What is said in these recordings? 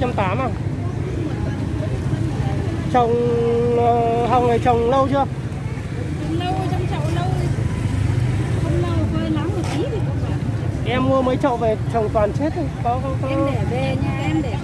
280 à? Trồng ờ, hồng này trồng lâu chưa? Lâu trong chậu lâu. Không lâu phơi lắng một tí thì cũng em mua mấy chậu về trồng toàn chết thôi. Có, có, có. em để về nha em để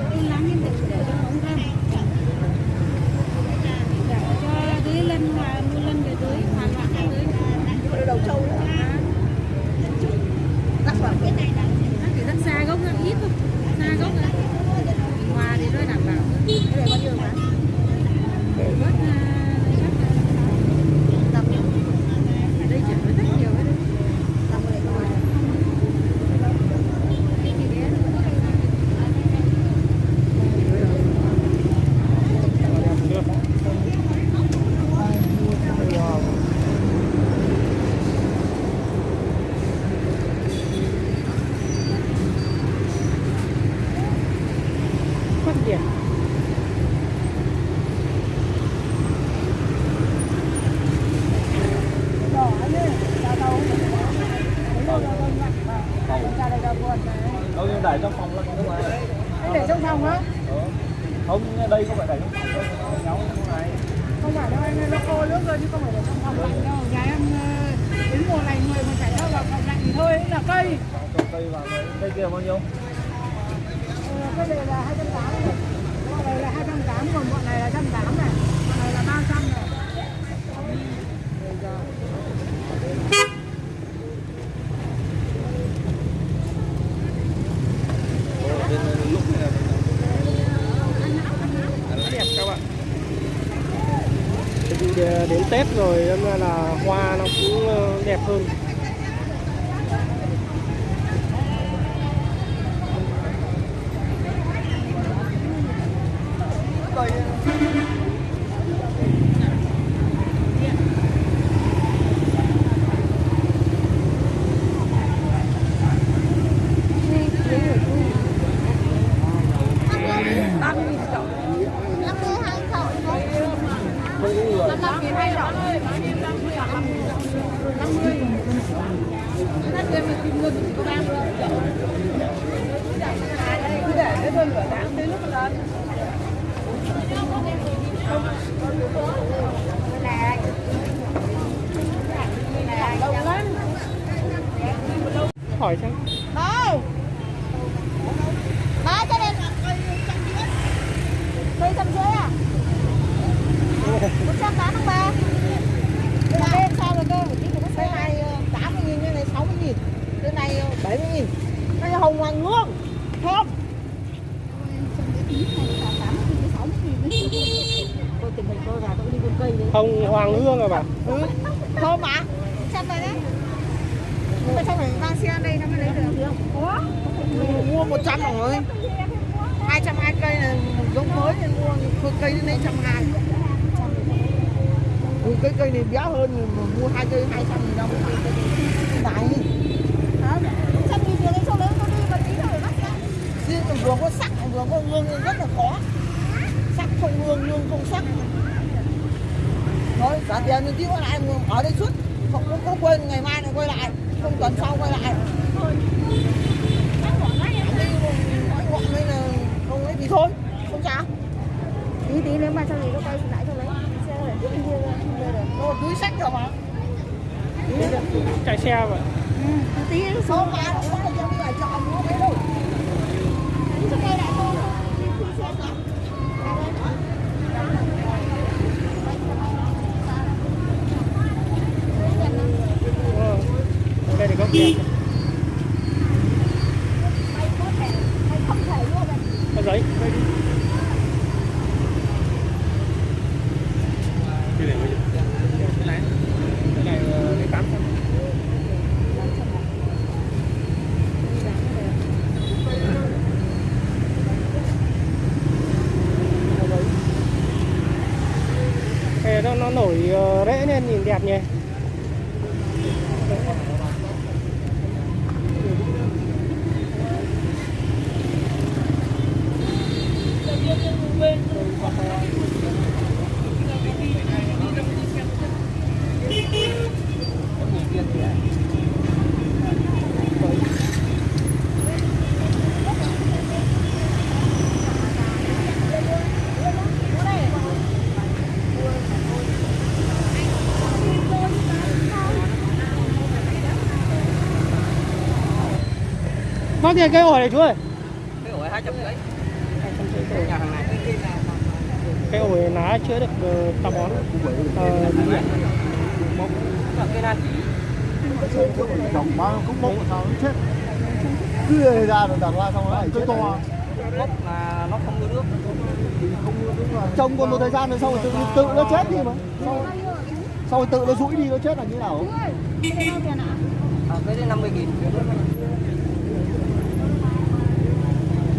Phát đâu nhưng để trong phòng là không phải. để trong phòng á ừ. không đây không phải để trong phòng đâu nóng như này không phải đâu anh nó khô nước rồi chứ không phải để trong phòng Lạnh đâu, Nhà em đến mùa này người mà phải đâu vào phòng lạnh thì thôi là cây. trồng cây vào cây kia bao nhiêu cái này là 280 này bọn này là 280 còn bọn này là 180 này bọn này là 300 này lúc này đẹp các bạn đến Tết rồi nên là hoa nó cũng ờ, đẹp hơn. Hỏi xem Đây Ba cho nên Cây trăm rưỡi à? Một trăm tám mươi ba Cái này bên sao rồi cơ? Cái này ờ, 80 nghìn, cái này 60 nghìn Cái này ờ, 70 nghìn Cái này hồng hoàng hương Thơm Tôi tìm hình tôi là tôi đi buôn cây đấy hồng hoàng hương à bà Ừ, thơm mà Trăm này đấy Mà sao phải mang xe đây nó mới lấy được Có Mua 100 rồi 220 cây là giống mới nên mua thôi cây đến đây 120 Ừ, cái cây này béo hơn mà mua hai cây 200 nghìn đồng Này Trăm nghìn tiền chỗ lớn nó đi mà tí nữa bắt ra Riêng vừa có sắc vừa có hương rất là khó Sắc không hương, hương không sắc Thôi, trả tiền thì tiêu lại ở đây suốt Không có, có quên ngày mai lại quay lại Không tuần sau quay lại Đi nói ngọn đây là không ấy thì thôi Không sao Tí tí nếu mà gì có cây thì lại cho lấy. Xe để tiếp kia không đây. Nó túi sách rồi mà chạy xe vậy Ừ, tí nó xuống. Không mà nó có là đi ở chợ mua mấy đâu cây lại thôi. Đi khi xe cả. Ờ giấy đây đi. Cái này bao nhiêu cái này cái này ờ, lấy tám trăm. Cái nó nó nổi ờ, rễ nên nhìn đẹp nhỉ? phát tiền cái ổi này chú ơi. Cây ổi lá chữa được ờ, táo bón. Ờ, cây chỉ trồng bao cũng bốc sao nó chết cứ ra rồi đặt ra xong nó lại chết to gốc là nó không có nước trồng còn một thời gian rồi sau rồi tự, tự nó chết đi mà. Sau, sau rồi tự nó rũi đi nó chết là như nào? À, cái đấy 50 nghìn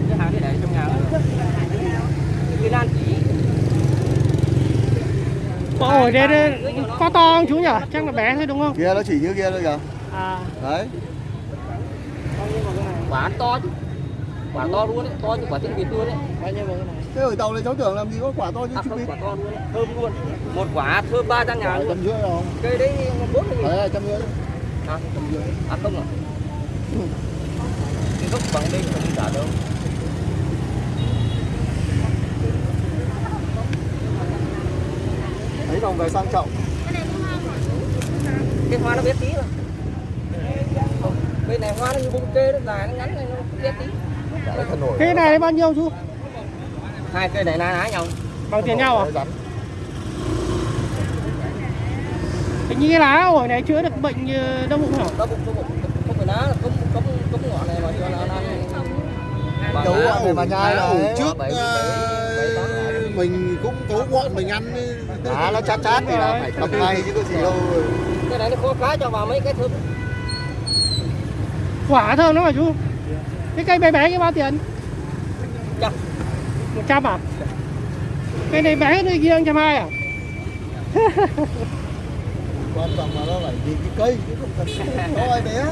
cái hàng đấy để trong nhà nữa. cây nan chỉ ổi đây, đây có to không chú nhỉ? Chắc là bé thôi đúng không? Kia nó chỉ như kia thôi kìa. À. Đấy. Quả to chứ. Quả to luôn đấy to như quả tiếng việt luôn đấy. Bao nhiêu cái này thế ở tàu này cháu tưởng làm gì có quả to như à, không, vịt. quả to luôn đấy. thơm luôn. Một quả thơm ba trăm ngàn luôn. trăm rưỡi rồi. Cây đấy bốn mươi nghìn đấy trăm rưỡi. À, à không à? Cái gốc bằng đây không trả đâu đồng về sang trọng. Cái hoa nó bé tí Không, bên này hoa nó như bông kê nó dài nó ngắn này nó bé tí. Cái này bao nhiêu chú? Hai cây này na ná nhau. Bằng tiền nhau à? Hình như cái lá ổi này chữa được bệnh như đau bụng hả? Nó bụng nó bụng. Không phải là cống cống cống ngọn này mà cho nó ăn ngọn này mà nhai là trước mình cũng cấu ngọn mình ăn à nó chát chát thì là phải tập ngay chứ có gì đâu. Cái này nó khó cá cho vào mấy cái thơm quả thơm lắm mà chú? Cái cây bé bé cái bao tiền? Trăm một trăm à? Cây này bé cây kia trăm hai à? Quan trọng là nó phải nhìn cái cây chứ không cần to ai bé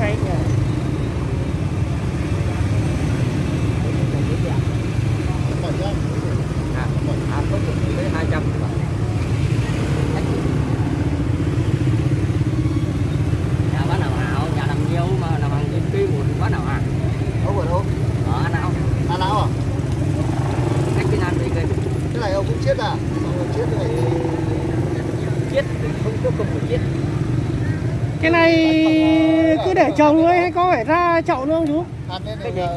hay nhỉ à à không được tới hai trăm nhà bán nào hảo nhà làm nhiều mà làm hàng trên kia một bán nào à ông ở đâu ở nào à não à cách cái nan về cây cái này ông cũng chết à xong rồi chết cái này chết không có không được chết cái này cứ để trồng thôi hay có phải ra chậu không chú?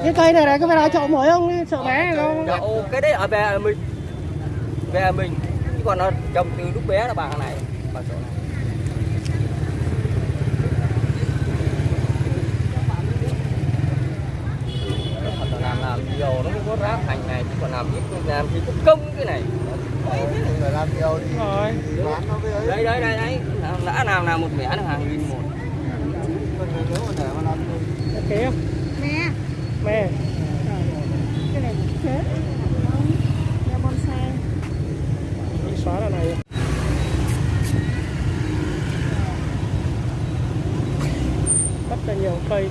Cái cây này này có phải ra chậu mới không? Sợ bé không Đậu, cái đấy ở về mình. Về mình. Chứ còn nó trồng từ lúc bé là bằng này bằng chỗ này. Làm nhiều nó mới có rác thành này chứ còn làm ít làm thì cũng công cái này phải làm nhiều thì Rồi. bán nó với ấy đây đây đây đấy. Đã làm nào một mẻ là hàng nghìn một còn nếu mà để mà làm ok không? Nè, mẹ. Cái này chết. Nhà bonsai. Xóa là này. Rất là nhiều cây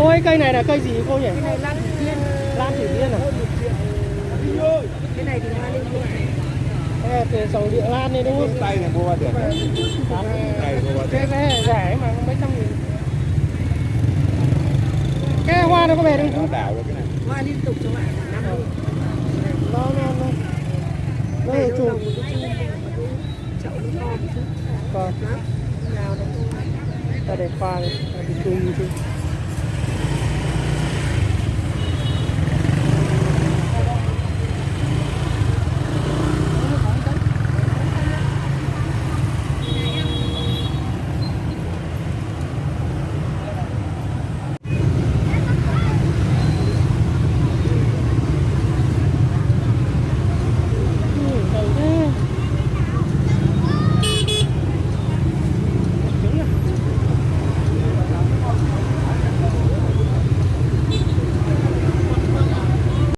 cô ơi cây này là cây gì cô nhỉ Cái này lan thủy tiên. lan thủy tiên à Cái này thì hoa lên luôn. Đây là từ dòng địa lan này đúng không tay này mua bao tiền này mua bao cái này rẻ mà mấy trăm nghìn cái hoa nó có về không nó đảo được cái này Hoa liên tục cho bạn. Năm mươi. nó nó nó nó là chùm Chậu nó chút. còn. Nào đấy. ta để khoa này ta để chùm chùm